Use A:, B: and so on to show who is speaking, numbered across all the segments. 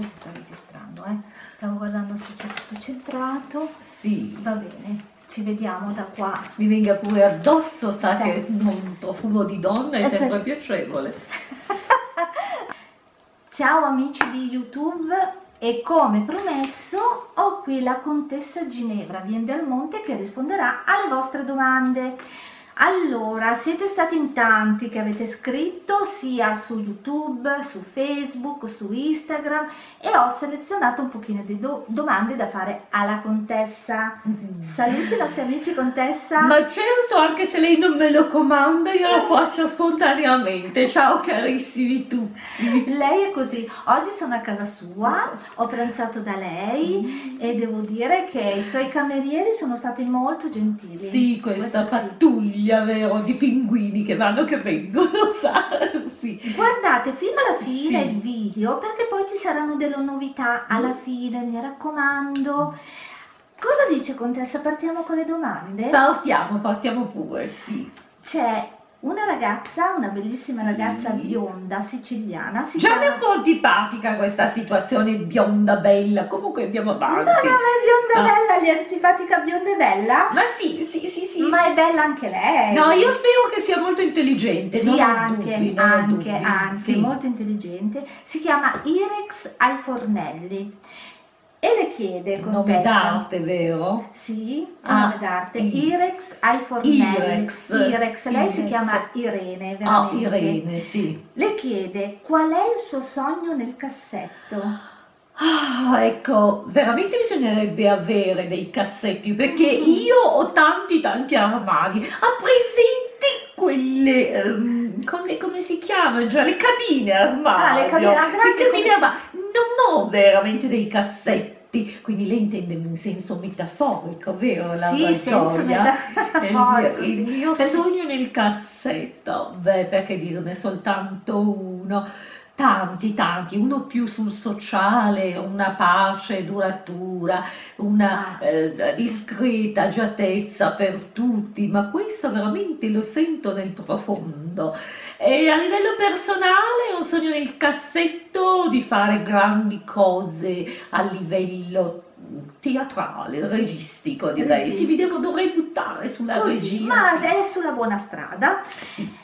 A: adesso sta registrando, eh. Stavo guardando se c'è tutto centrato.
B: Sì.
A: Va bene, ci vediamo da qua.
B: Mi venga pure addosso, sa
A: Sì.
B: che un profumo di donna è
A: Eh, sì.
B: sempre piacevole.
A: Ciao amici di YouTube e come promesso ho qui la contessa Ginevra Vien del Monte che risponderà alle vostre domande. Allora, siete stati in tanti che avete scritto sia su YouTube, su Facebook, su Instagram e ho selezionato un pochino di do- domande da fare alla contessa. Saluti i nostri amici contessa.
B: Ma certo, anche se lei non me lo comanda, io lo faccio spontaneamente. Ciao carissimi tutti.
A: Lei è così, oggi sono a casa sua, ho pranzato da lei e devo dire che i suoi camerieri sono stati molto gentili.
B: Sì, questa
A: Questo sì.
B: Pattuglia, vero, di pinguini che vanno che vengono, sa? Sì.
A: Guardate fino alla fine
B: Sì.
A: il video perché poi ci saranno delle novità alla fine, mi raccomando. Cosa dice contessa? Partiamo con le domande?
B: Partiamo, partiamo pure, sì.
A: C'è una ragazza, una bellissima
B: Sì.
A: ragazza bionda siciliana, si
B: Già mi è
A: chiama...
B: un po' antipatica questa situazione bionda bella, comunque andiamo
A: No, no,
B: avanti.
A: ma è bionda
B: Ah.
A: bella, gli è antipatica bionda e bella?
B: Ma sì, sì, sì, sì.
A: Ma è bella anche lei.
B: No, io spero che sia molto intelligente,
A: Sì,
B: non
A: anche,
B: dubbi, non
A: anche, anche,
B: Sì.
A: molto intelligente. Si chiama Irex ai fornelli e le chiede,
B: Un nome d'arte, vero?
A: Sì,
B: Ah,
A: nome d'arte. Irex ai fornelli.
B: Irex.
A: Irex, lei si
B: Irex.
A: chiama Irene,
B: Ah,
A: veramente.
B: Irene, sì.
A: Le chiede qual è il suo sogno nel cassetto.
B: Ah, ecco, veramente bisognerebbe avere dei cassetti perché io ho tanti tanti armadi. Ha presenti quelle, ehm, come, come si chiamano già? Le cabine armadio.
A: Ah, le cabine- ah,
B: Le cabine armadio. Non ho veramente dei cassetti, quindi lei intende in senso metaforico, vero? La
A: sì,
B: Gioia?
A: metà.
B: Il mio, il mio sogno nel cassetto, beh, perché dirne soltanto uno? Tanti, tanti, uno più sul sociale, una pace duratura, una
A: Ah.
B: eh, discreta agiatezza per tutti, ma questo veramente lo sento nel profondo. E a livello personale ho un sogno nel cassetto di fare grandi cose a livello teatrale, registico direi. Sì, mi
A: Registico.
B: devo, dovrei buttare sulla
A: Così,
B: regia.
A: ma
B: sì.
A: è sulla buona strada.
B: Sì.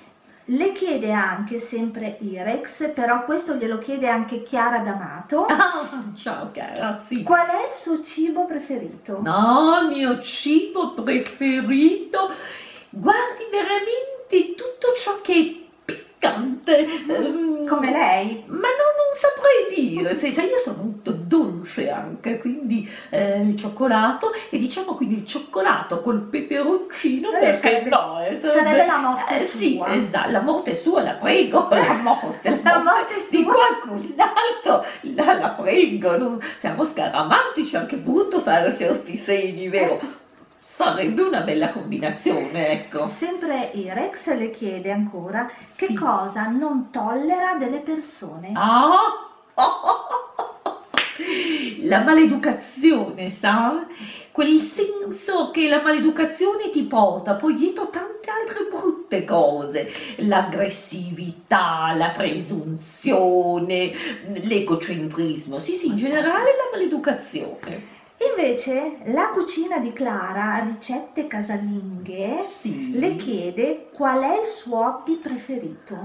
A: Le chiede anche sempre Irex, però questo glielo chiede anche Chiara D'Amato.
B: Ah, ciao cara, sì.
A: Qual è il suo cibo preferito?
B: No, il mio cibo preferito. Guardi veramente tutto ciò che piccante.
A: Come lei?
B: Ma non, non saprei dire, sai, sai, io sono molto dolce anche, quindi eh, il cioccolato e diciamo quindi il cioccolato col peperoncino
A: Eh,
B: perché
A: sarebbe-
B: no? eh,
A: Sarebbe la morte
B: eh, sì,
A: sua.
B: esatto, la morte sua, la prego, la morte,
A: La morte
B: di qualcun altro, la, la prego, non- siamo scaramantici, anche brutto fare certi segni, vero? Sarebbe una bella combinazione, ecco.
A: Sempre Irex le chiede ancora che
B: Sì.
A: cosa non tollera delle persone.
B: Ah! La maleducazione, sa? Quel senso che la maleducazione ti porta poi dietro tante altre brutte cose, l'aggressività, la presunzione, l'egocentrismo, sì sì, in generale la maleducazione.
A: Invece la cucina di Clara, ricette casalinghe,
B: Sì.
A: le chiede qual è il suo hobby preferito.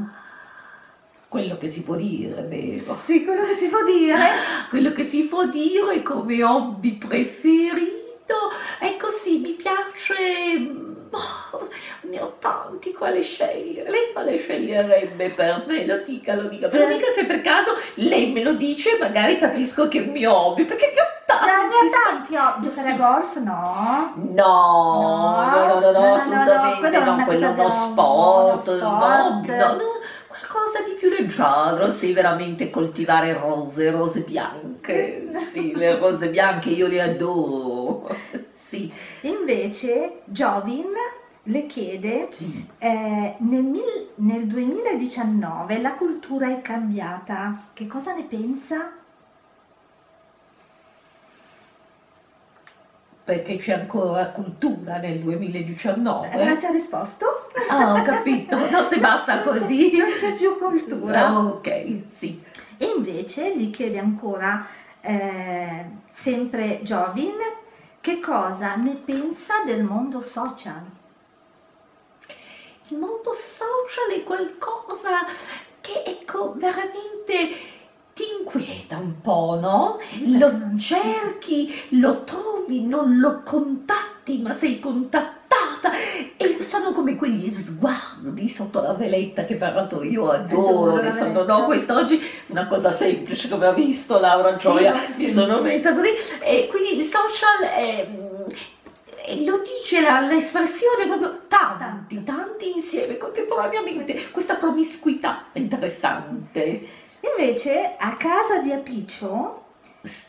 B: Quello che si può dire, vero?
A: Sì, quello che si può dire.
B: Quello che si può dire come hobby preferito è così, mi piace. Oh, ne ho tanti quale scegliere. Lei quale sceglierebbe per me? Lo dica, lo dica. Però
A: Per-
B: dica se per caso lei me lo dice, magari capisco che è un mio hobby, perché ne ho tanti.
A: Ne ha tanti hobby. Giocare a golf? No.
B: No, no, no, no,
A: No, no, no,
B: assolutamente no, quello è uno sport,
A: uno
B: no,
A: sport.
B: no, no, qualcosa di più leggero, sì, veramente coltivare rose, rose bianche, sì, le rose bianche io le adoro, sì,
A: Invece Jovin le chiede
B: sì.
A: eh, nel, mil- nel 2019 la cultura è cambiata. Che cosa ne pensa?
B: Perché c'è ancora cultura nel 2019.
A: Non ti ha risposto?
B: Ah, ho capito, no, se basta
A: Non
B: così.
A: Non c'è più cultura.
B: Ah, ok, sì.
A: E invece gli chiede ancora eh, sempre Jovin che cosa ne pensa del mondo social.
B: Il mondo social è qualcosa che ecco veramente ti inquieta un po', no? Lo cerchi, lo trovi, non lo contatti, ma sei contattata e sono come quegli sguardi sotto la veletta che peraltro io adoro,
A: Adoro
B: sono, no, quest'oggi una cosa semplice come ha visto Laura
A: Sì,
B: Gioia,
A: molto
B: mi sono messa così. E quindi il social è, lo dice l'espressione proprio tanti, tanti insieme, contemporaneamente, questa promiscuità è interessante.
A: Invece a casa di Apiccio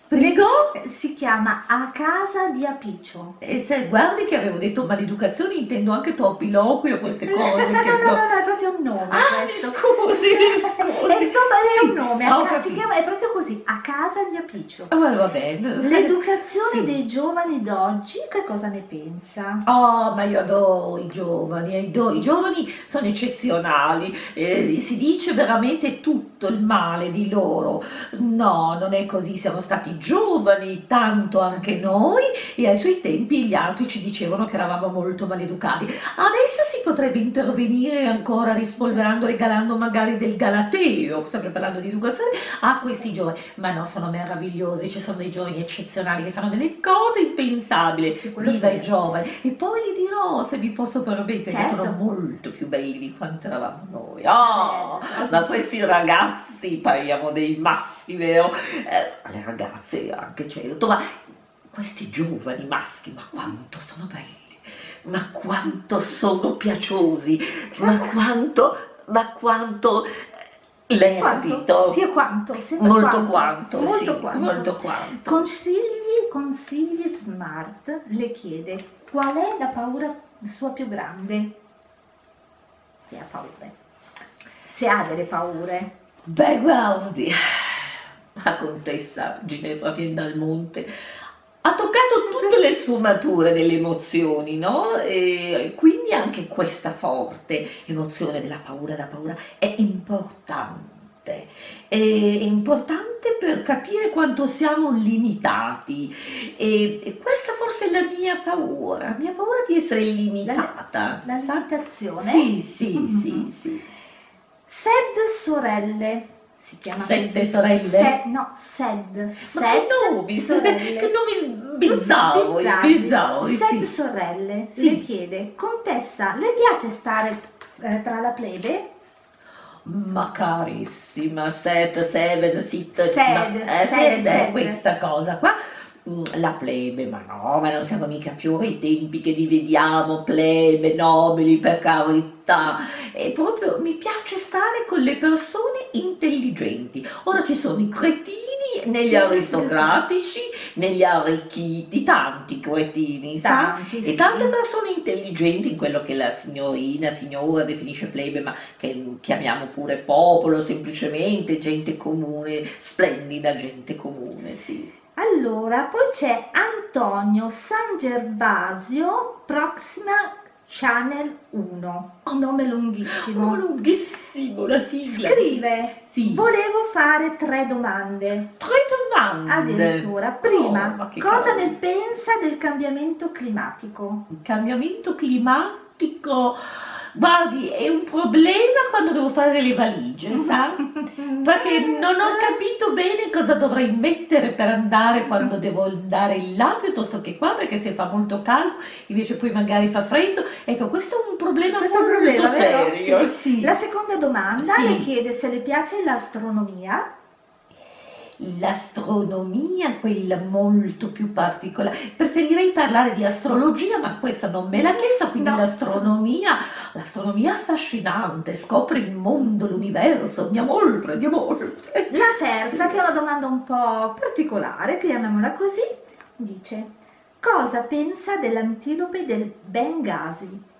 B: Prego?
A: eh, si chiama A casa di Apiccio.
B: E se guardi che avevo detto maleducazione, intendo anche troppiloquio, queste cose.
A: no, no, no, no, no, è proprio un nome
B: Ah, mi
A: questo.
B: scusi, mi scusi.
A: Insomma è un nome,
B: ho
A: a ca- si chiama, è proprio così, a casa di Apiccio.
B: Ah, va bene.
A: L'educazione
B: Sì.
A: dei giovani d'oggi, che cosa ne pensa?
B: Oh, ma io adoro i giovani, adoro- i giovani sono eccezionali, eh, si dice veramente tutto il male di loro. No, non è così, siamo stati giovani, tanto anche noi, e ai suoi tempi gli altri ci dicevano che eravamo molto maleducati. Adesso si potrebbe intervenire ancora rispolverando, regalando magari del galateo, sempre parlando di educazione, a questi giovani. Ma no, sono meravigliosi, ci sono dei giovani eccezionali che fanno delle cose impensabili.
A: Sì,
B: Viva
A: sì.
B: i giovani! E poi gli dirò, se vi posso permettere, che
A: Certo.
B: sono molto più belli di quanto eravamo noi. Oh,
A: Eh,
B: ma
A: sì.
B: questi ragazzi, parliamo dei maschi, vero? Eh, le ragazze anche, certo, ma questi giovani maschi, ma quanto sono belli! Ma quanto sono piaciosi! Ma quanto, ma quanto... Lei ha
A: Quanto?
B: capito?
A: Sì, quanto?
B: Molto quanto,
A: molto
B: sì,
A: quanto.
B: molto quanto.
A: Consigli, consigli smart le chiede qual è la paura sua più grande? Se ha paure. Se ha delle paure.
B: Beh, guardi, la contessa Ginevra Viendalmonte ha toccato tutte le sfumature delle emozioni, no? E quindi anche questa forte emozione della paura, la paura è importante. È importante per capire quanto siamo limitati. E, questa forse è la mia paura, la mia paura di essere limitata.
A: La
B: sa?
A: limitazione.
B: Sì, sì,
A: Mhm.
B: sì, sì.
A: Sed sorelle. Si chiama
B: Sette
A: così.
B: sorelle?
A: Se- no, Sed.
B: Ma
A: Sed
B: che nomi,
A: sorelle.
B: che nomi bizzarri,
A: Bizzarri.
B: bizzarri,
A: Sed
B: sì.
A: sorelle
B: Sì.
A: le chiede, contessa, le piace stare eh, tra la plebe?
B: Ma carissima, set, seven, sit,
A: Sed,
B: ma- eh,
A: sed,
B: sed, è
A: sed.
B: questa cosa qua. Mm, La plebe, ma no, ma non siamo mica più ai tempi che divediamo plebe, nobili, per carità. E proprio mi piace stare con le persone intelligenti. Ci sono i cretini negli aristocratici, negli arricchiti, tanti cretini, sa?
A: Tanti,
B: E
A: sì.
B: tante persone intelligenti in quello che la signorina, signora definisce plebe, ma che chiamiamo pure popolo, semplicemente gente comune, splendida gente comune, sì.
A: Allora, poi c'è Antonio San Gervasio, Proxima Channel 1, un nome
B: Oh,
A: lunghissimo.
B: lunghissimo la sigla.
A: Scrive,
B: Sì.
A: volevo fare tre domande.
B: Tre domande.
A: Addirittura,
B: Oh,
A: prima,
B: ma che
A: cosa
B: cavolo.
A: ne pensa del cambiamento climatico?
B: Il cambiamento climatico, guardi, è un problema quando devo fare le valigie, sa? Perché non ho capito bene cosa dovrei mettere per andare quando devo andare là piuttosto che qua, perché se fa molto caldo, invece poi magari fa freddo. Ecco, questo è un problema
A: Questo
B: molto
A: problema,
B: serio.
A: Sì.
B: Sì.
A: La seconda domanda
B: Sì.
A: le chiede se le piace l'astronomia.
B: L'astronomia, quella molto più particolare. Preferirei parlare di astrologia, ma questa non me l'ha chiesto, quindi
A: No.
B: l'astronomia, l'astronomia affascinante, scopre il mondo, l'universo, andiamo oltre, andiamo oltre.
A: La terza, che è una domanda un po' particolare, chiamiamola così, dice cosa pensa dell'antilope del Bengasi?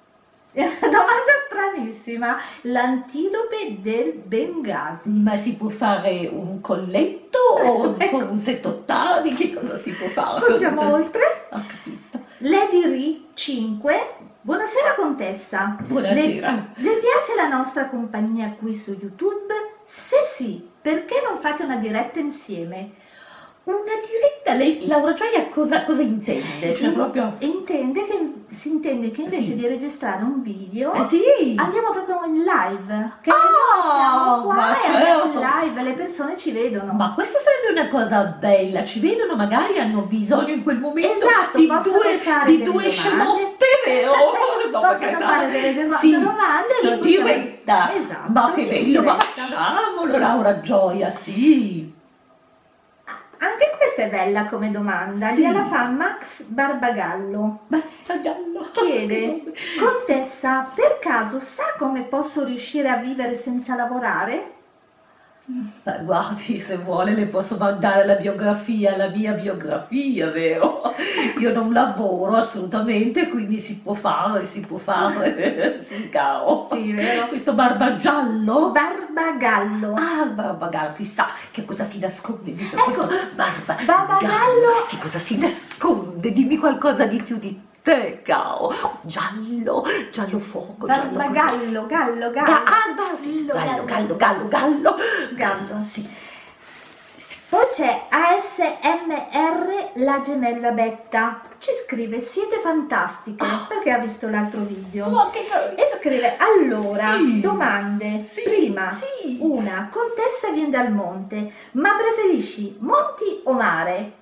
A: È una domanda stranissima, l'antilope del Bengasi.
B: Ma si può fare un colletto o
A: Ecco.
B: un settottavi? Che cosa si può fare?
A: Passiamo
B: Cosa-
A: oltre.
B: Ho capito.
A: Lady Ri 5, buonasera contessa.
B: Buonasera.
A: Le piace la nostra compagnia qui su YouTube? Se sì, perché non fate una diretta insieme?
B: Una diretta, lei, Laura Gioia cosa, cosa intende? Cioè
A: In-
B: proprio...
A: intende che, si intende che invece
B: Sì.
A: di registrare un video
B: Eh sì!
A: andiamo proprio in live. Che siamo qua
B: ma
A: andiamo in
B: certo.
A: live, le persone ci vedono.
B: Ma questa sarebbe una cosa bella, ci vedono, magari hanno bisogno in quel momento
A: Esatto,
B: di due, di due scemotte, vero? No, per
A: Possono fare delle doma-
B: Sì,
A: domande e
B: in diretta.
A: Esatto,
B: Ma che bello, ma facciamolo Laura Gioia, sì.
A: Anche questa è bella come domanda,
B: Sì.
A: gliela fa Max Barbagallo.
B: Beh, giallo.
A: Chiede, Contessa, per caso sa come posso riuscire a vivere senza lavorare?
B: Beh, guardi, se vuole le posso mandare la biografia, la mia biografia, vero? Io non lavoro assolutamente, quindi si può fare, si può fare. Sì, caro.
A: Sì, vero?
B: Questo barbagiallo?
A: Barbagallo.
B: Ah, barbagallo, chissà che cosa si nasconde dietro
A: Ecco,
B: questo
A: questo
B: barba.
A: barbagallo.
B: Che cosa si nasconde? Dimmi qualcosa di più di te, caro. Giallo, giallo fuoco, giallo così.
A: Barbagallo, gallo, gallo.
B: Ga- ah, sì, sì, gallo, gallo, gallo, gallo.
A: Gallo.
B: Sì.
A: Poi c'è ASMR la gemella Betta. Ci scrive, siete fantastiche, perché ha visto l'altro video.
B: Ma che.
A: E scrive, allora,
B: Sì.
A: domande.
B: Sì,
A: Prima,
B: sì.
A: una, contessa viene dal monte, ma preferisci monti o mare?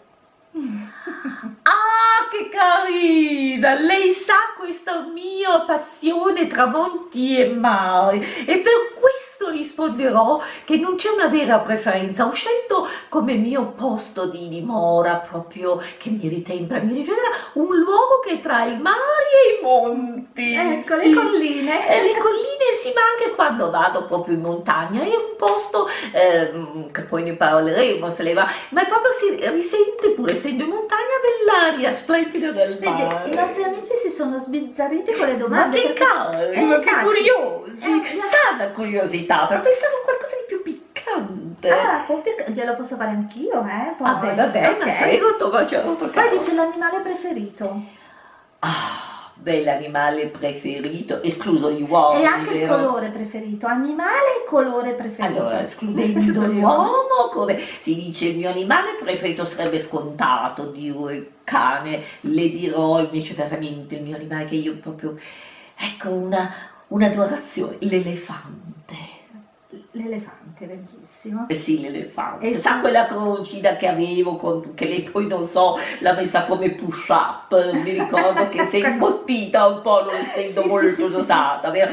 B: Ah, che carina! Lei sa questa mia passione tra monti e mare e per questo risponderò che non c'è una vera preferenza. Ho scelto come mio posto di dimora proprio che mi ritempra, mi rigenera, un luogo che è tra i mari e i monti.
A: Ecco,
B: Sì.
A: le colline.
B: Eh, le colline sì, ma quando vado proprio in montagna è un posto ehm, che poi ne parleremo se le va, ma è proprio si risente pur essendo in montagna dell'aria splendida del
A: Vede,
B: mare.
A: i nostri amici si sono sbizzarriti con le
B: ma
A: domande.
B: che
A: perché-
B: cari,
A: Eh,
B: ma che curiosi!
A: Eh,
B: Sana curiosità, però pensavo a qualcosa di più piccante.
A: Ah, glielo posso fare anch'io, eh? Poi.
B: Vabbè, vabbè, ma
A: Ok.
B: prego, ma certo,
A: Poi dice l'animale preferito.
B: Ah, bell'animale preferito, escluso gli uomini,
A: e anche il
B: vero?
A: colore preferito. Animale e colore preferito.
B: Allora, escludendo l'uomo, come si dice, il mio animale preferito sarebbe scontato, dire il cane, le dirò invece veramente il mio animale che io proprio, ecco, una, un'adorazione, l'elefante.
A: L'elefante, bellissimo.
B: Eh sì, l'elefante.
A: E
B: Sa quella crocina che avevo, con- che lei poi non so, l'ha messa come push up, mi ricordo che si è imbottita un po', non essendo
A: Sì,
B: molto
A: sì,
B: dosata, vero?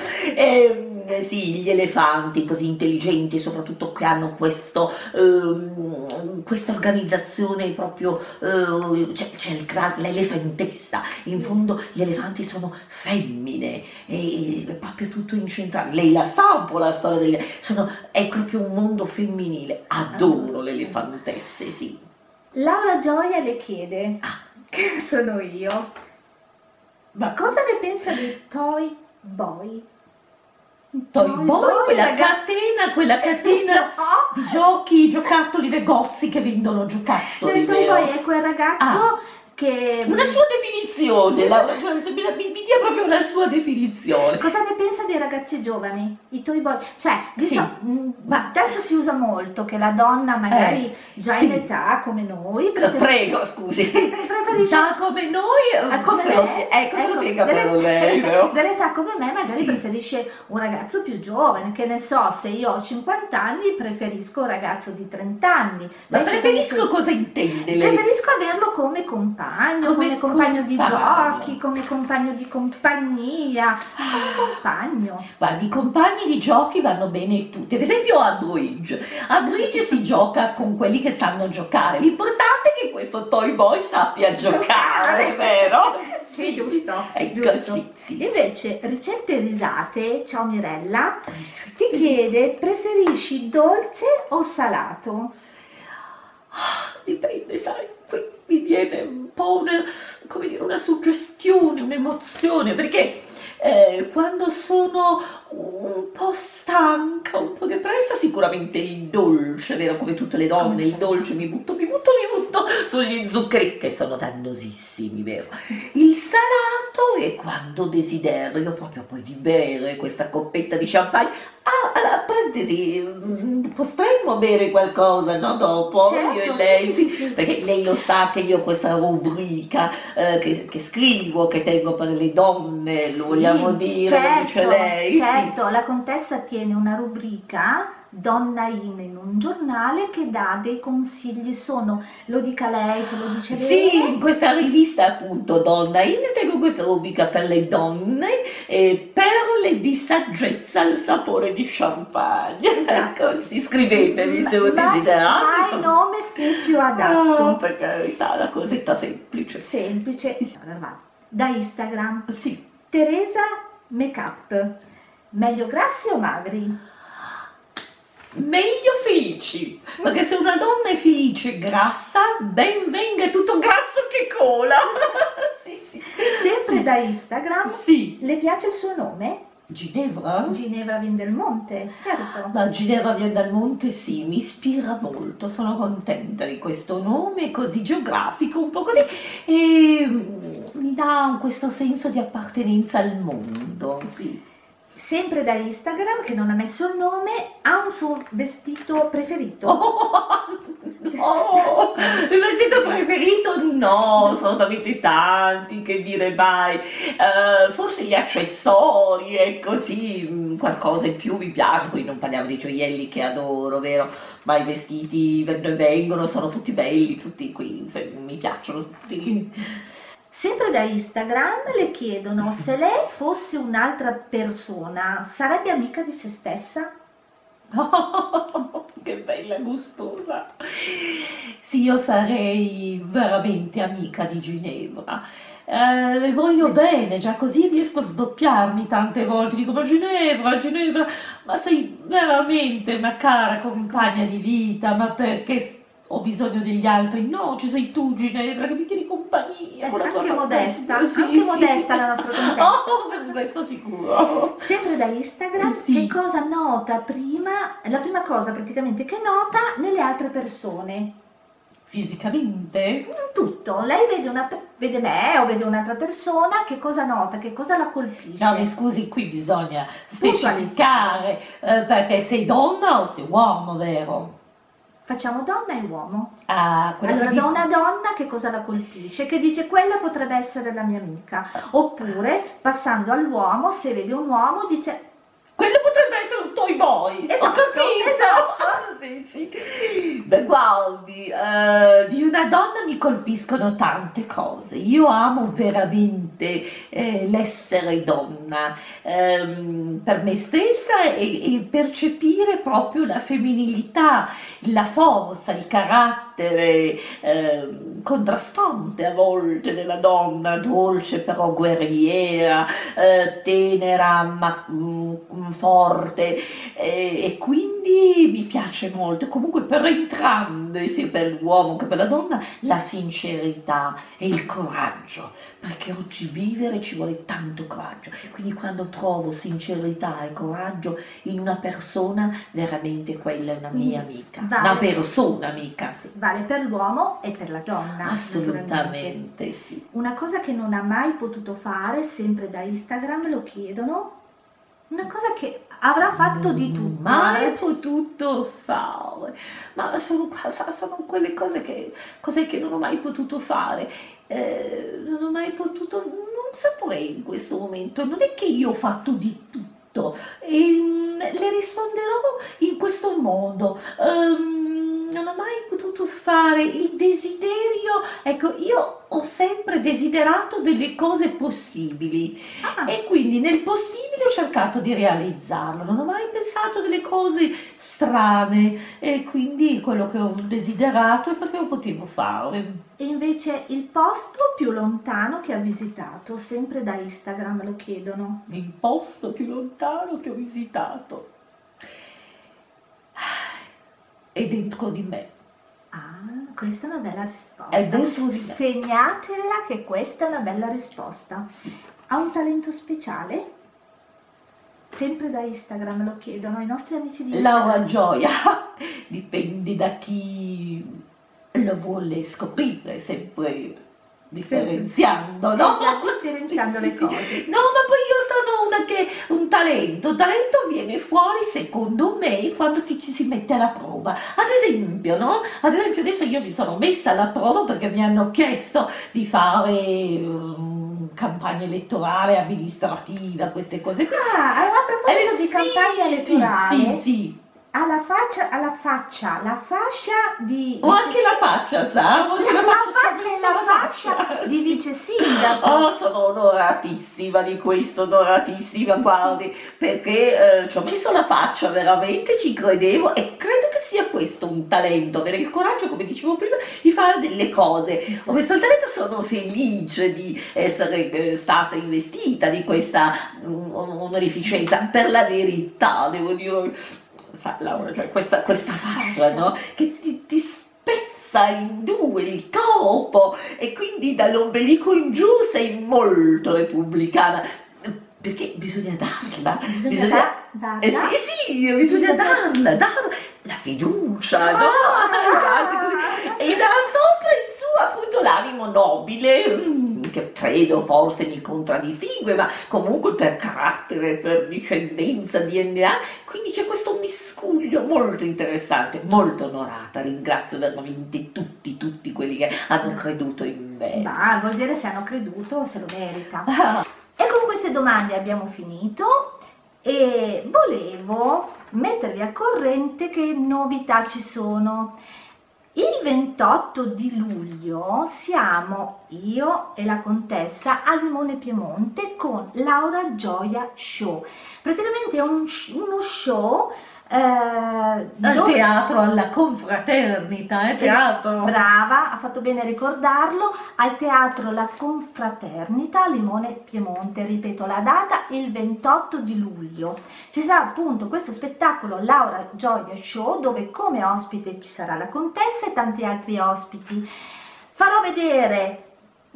B: Ehm, sì, gli elefanti così intelligenti, soprattutto che hanno questo, ehm, questa organizzazione proprio, eh, c'è, l'elefantessa, in fondo gli elefanti sono femmine, e è proprio tutto incentrato. Lei la sa un po' la storia degli sono, è proprio un mondo femminile, adoro le elefantesse, sì.
A: Laura Gioia le chiede,
B: Ah.
A: che sono io,
B: Ma
A: cosa ne pensa di Toy Boy?
B: Toy Boy, quella catena, quella catena
A: No!
B: di giochi, giocattoli, negozi che vendono giocattoli,
A: Il Toy? Boy è quel ragazzo che...
B: Una sua definizione, Laura, cioè, se mi, mi- dia proprio una sua definizione.
A: Cosa ne pensa dei ragazzi giovani? I toy boy? Cioè,
B: Sì.
A: so- mh, ma adesso si usa molto che la donna magari già
B: sì.
A: in età come noi
B: Eh, Prego, scusi.
A: preferisce
B: Da come noi, eh,
A: come
B: lo-
A: me,
B: eh, cosa
A: ecco,
B: per
A: delle-
B: lei, vero?
A: dell'età come me magari
B: Sì.
A: preferisce un ragazzo più giovane, che ne so, se io ho 50 anni preferisco un ragazzo di 30 anni.
B: Ma
A: cosa
B: preferisco
A: ne
B: cosa intende lei?
A: Preferisco averlo come compagno,
B: Come
A: come, compagno di
B: compagno.
A: giochi, come compagno di compagnia, come compagno.
B: Guardi, i compagni di giochi vanno bene tutti. Ad esempio a bridge. A bridge si gioca con quelli che sanno giocare. L'importante è che questo toy boy sappia giocare, vero?
A: Sì, giusto,
B: Ecco,
A: giusto.
B: sì, sì.
A: Invece, ricette risate, ciao Mirella, ti chiede preferisci dolce o salato?
B: Dipende, sai, qui mi viene un po' una, come dire, una suggestione, un'emozione, perché eh, quando sono un po' stanca, un po' depressa, sicuramente il dolce, vero? Come tutte le donne, il dolce mi butto, mi butto, mi butto sugli zuccheri che sono dannosissimi, vero? Il salato e quando desiderio proprio poi di bere questa coppetta di champagne, ah, alla parentesi, mm, potremmo bere qualcosa, no, dopo,
A: Certo,
B: io e lei,
A: sì, sì, sì.
B: perché lei lo sa che io ho questa rubrica eh, che, che scrivo, che tengo per le donne, lo vogliamo dire, lo
A: certo,
B: dice lei, sì.
A: Certo, la contessa tiene una rubrica Donna in in un giornale che dà dei consigli, sono, lo dica lei, che lo dice
B: Sì,
A: bene?
B: in questa rivista appunto Donna In tengo questa rubrica per le donne e perle di saggezza al sapore di champagne.
A: Esatto.
B: Ecco, sì, scrivetevi se lo desiderate.
A: ma il nome fu più
B: Ah,
A: adatto,
B: per carità, la cosetta semplice.
A: semplice. Da Instagram,
B: Sì.
A: Teresa Makeup, meglio grassi o magri?
B: Meglio felici, perché se una donna è felice e grassa, ben venga tutto grasso che cola. sì, sì.
A: Sempre da Instagram,
B: Sì.
A: le piace il suo nome?
B: Ginevra?
A: Ginevra Vindelmonte, certo.
B: La Ginevra Via dal Monte sì, mi ispira molto, sono contenta di questo nome così geografico, un po' così, e mm, mi dà questo senso di appartenenza al mondo, sì.
A: Sempre da Instagram, che non ha messo il nome, ha un suo vestito preferito.
B: Oh, no, il vestito preferito no, sono talmente tanti che dire mai, Eh, forse gli accessori, ecco sì, mm, qualcosa in più mi piace, poi non parliamo dei gioielli che adoro, vero? Ma i vestiti vengono e sono tutti belli, tutti qui, mi piacciono tutti.
A: Sempre da Instagram le chiedono se lei fosse un'altra persona, sarebbe amica di se stessa?
B: che bella gustosa! Sì, io sarei veramente amica di Ginevra. Eh, le voglio bene, già così riesco a sdoppiarmi tante volte. Dico, ma Ginevra, Ginevra, ma sei veramente una cara compagna di vita, ma perché ho bisogno degli altri? No, ci sei tu, Ginevra, che mi tieni compagnia
A: Eh,
B: con
A: anche modesta,
B: fantasia.
A: anche modesta la nostra contessa.
B: Oh, questo sicuro.
A: Sempre da Instagram,
B: Sì.
A: che cosa nota prima, la prima cosa praticamente che nota nelle altre persone?
B: Fisicamente?
A: Tutto, lei vede, una, vede me o vede un'altra persona, che cosa nota, che cosa la colpisce?
B: No, mi scusi, qui bisogna specificare eh, perché sei donna o sei uomo, vero?
A: Facciamo donna e uomo.
B: Ah,
A: Allora, da una donna che cosa la colpisce? Che dice quella potrebbe essere la mia amica. Oppure, passando all'uomo, se vede un uomo, dice
B: Quello potrebbe essere un toy boy. Ho
A: Esatto,
B: capito.
A: esatto.
B: sì, sì. Beh, guardi, eh, di una donna mi colpiscono tante cose. Io amo veramente eh, l'essere donna ehm, per me stessa e, e percepire proprio la femminilità, la forza, il carattere ehm, contrastante a volte della donna, dolce però guerriera, eh, tenera ma mm, forte e, e quindi mi piace molto. Comunque per entrambi, sia per l'uomo che per la donna, la sincerità e il coraggio, perché oggi vivere ci vuole tanto coraggio. Quindi quando trovo sincerità e coraggio in una persona, veramente quella è una mia amica,
A: vale.
B: una persona amica.
A: Sì, vale per l'uomo e per la donna.
B: Assolutamente sì.
A: Una cosa che non ha mai potuto fare, sempre da Instagram lo chiedono, una cosa che avrà fatto di tutto.
B: mai potuto fare, ma sono, sono quelle cose che, cose che non ho mai potuto fare. Eh, non ho mai potuto, non saprei in questo momento, non è che io ho fatto di tutto, Ehm, le risponderò in questo modo. Ehm, non ho mai potuto fare il desiderio, ecco, io ho sempre desiderato delle cose possibili.
A: ah,
B: E quindi nel possibile ho cercato di realizzarlo, non ho mai pensato delle cose strane e quindi quello che ho desiderato è perché lo potevo fare.
A: E invece il posto più lontano che ha visitato, sempre da Instagram lo chiedono.
B: Il posto più lontano che ho visitato è dentro di me,
A: Ah, questa è una bella risposta.
B: è dentro di me.
A: Segnatela che questa è una bella risposta.
B: Sì.
A: Ha un talento speciale? Sempre da Instagram lo chiedono i nostri amici di Instagram.
B: Laura Gioia dipende da chi lo vuole scoprire, sempre differenziando, no?
A: differenziando le cose.
B: No, ma poi io sono una che un talento, un talento viene fuori secondo me quando ti ci si mette alla prova. Ad esempio, no? Ad esempio adesso io mi sono messa alla prova perché mi hanno chiesto di fare um, campagna elettorale amministrativa, queste cose qua.
A: Ah, a proposito
B: Eh,
A: di
B: sì,
A: campagna elettorale,
B: Sì, sì, sì.
A: Alla faccia, alla faccia, la fascia di...
B: Ho anche la faccia, sa? Ho anche
A: la
B: la faccia,
A: faccia la
B: la
A: faccia di vice sindaco.
B: Oh, sono onoratissima di questo, onoratissima, guardi, perché eh, ci ho messo la faccia, veramente ci credevo e credo che sia questo un talento, avere il coraggio, come dicevo prima, di fare delle cose. Ho messo il talento, sono felice di essere eh, stata investita di questa mm, onorificenza, per la verità, devo dire, sa Laura, cioè questa, questa fascia, no? Che ti, ti spezza in due il corpo e quindi dall'ombelico in giù sei molto repubblicana. Perché bisogna darla,
A: Bisogna da- darla.
B: eh sì, sì, bisogna
A: Bisogna-
B: darla, darla la fiducia, no?
A: Ah.
B: E da sopra in su appunto l'animo nobile, mm, che credo forse mi contraddistingue, ma comunque per carattere, per discendenza, DNA, quindi c'è questo miscuglio molto interessante, molto onorata, ringrazio veramente tutti, tutti quelli che hanno creduto in me.
A: Ma vuol dire se hanno creduto se lo merita. E con queste domande abbiamo finito e volevo mettervi al corrente che novità ci sono. Il 28 di luglio siamo io e la contessa a Limone Piemonte con Laura Gioia Show. Praticamente è un- uno show
B: al
A: dove-
B: teatro, alla confraternita, eh, teatro.
A: Brava, ha fatto bene a ricordarlo, al teatro La Confraternita Limone Piemonte, ripeto la data, il 28 di luglio. Ci sarà appunto questo spettacolo Laura Gioia Show dove come ospite ci sarà la contessa e tanti altri ospiti. Farò vedere,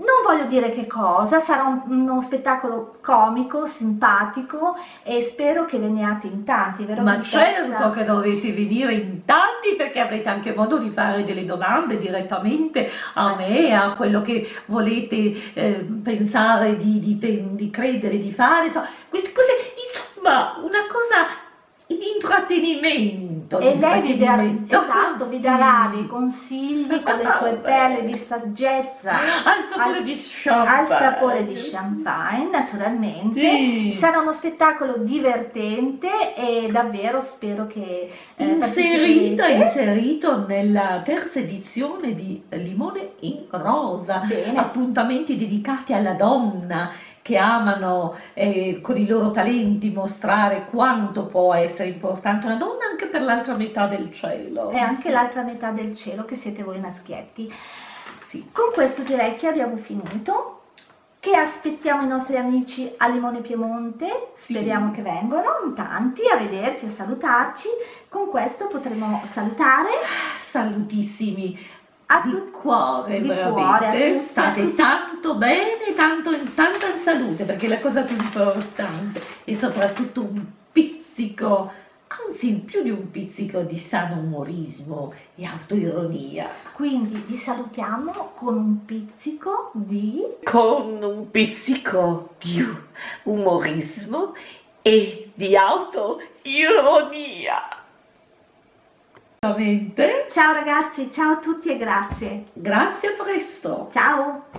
A: non voglio dire che cosa, sarà un- uno spettacolo comico, simpatico e spero che veniate in tanti, vero
B: Ma certo che dovete venire in tanti perché avrete anche modo di fare delle domande direttamente a me, a quello che volete eh, pensare di, di di credere di fare, insomma, queste cose, insomma, una cosa intrattenimento.
A: E lei vi darà, esatto, vi darà dei consigli con le sue perle di saggezza
B: Al sapore
A: al-
B: di champagne.
A: al sapore di champagne, naturalmente.
B: Sì.
A: Sarà uno spettacolo divertente e davvero spero che eh,
B: Inserito, inserito nella terza edizione di Limone in Rosa.
A: Bene.
B: appuntamenti dedicati alla donna che amano eh, con i loro talenti mostrare quanto può essere importante una donna anche per l'altra metà del cielo.
A: E anche
B: Sì.
A: l'altra metà del cielo che siete voi maschietti.
B: Sì.
A: Con questo direi che abbiamo finito, che aspettiamo i nostri amici a Limone Piemonte,
B: Sì.
A: speriamo che vengano tanti a vederci, a salutarci. Con questo potremo salutare
B: Salutissimi
A: a
B: di cuore,
A: di
B: veramente.
A: cuore,
B: State tanto bene, tanto in tanta in salute, perché è la cosa più importante e soprattutto un pizzico, anzi più di un pizzico di sano umorismo e autoironia.
A: Quindi vi salutiamo con un pizzico di...
B: con un pizzico di umorismo e di autoironia.
A: Ciao ragazzi, ciao a tutti e grazie.
B: Grazie a presto.
A: Ciao!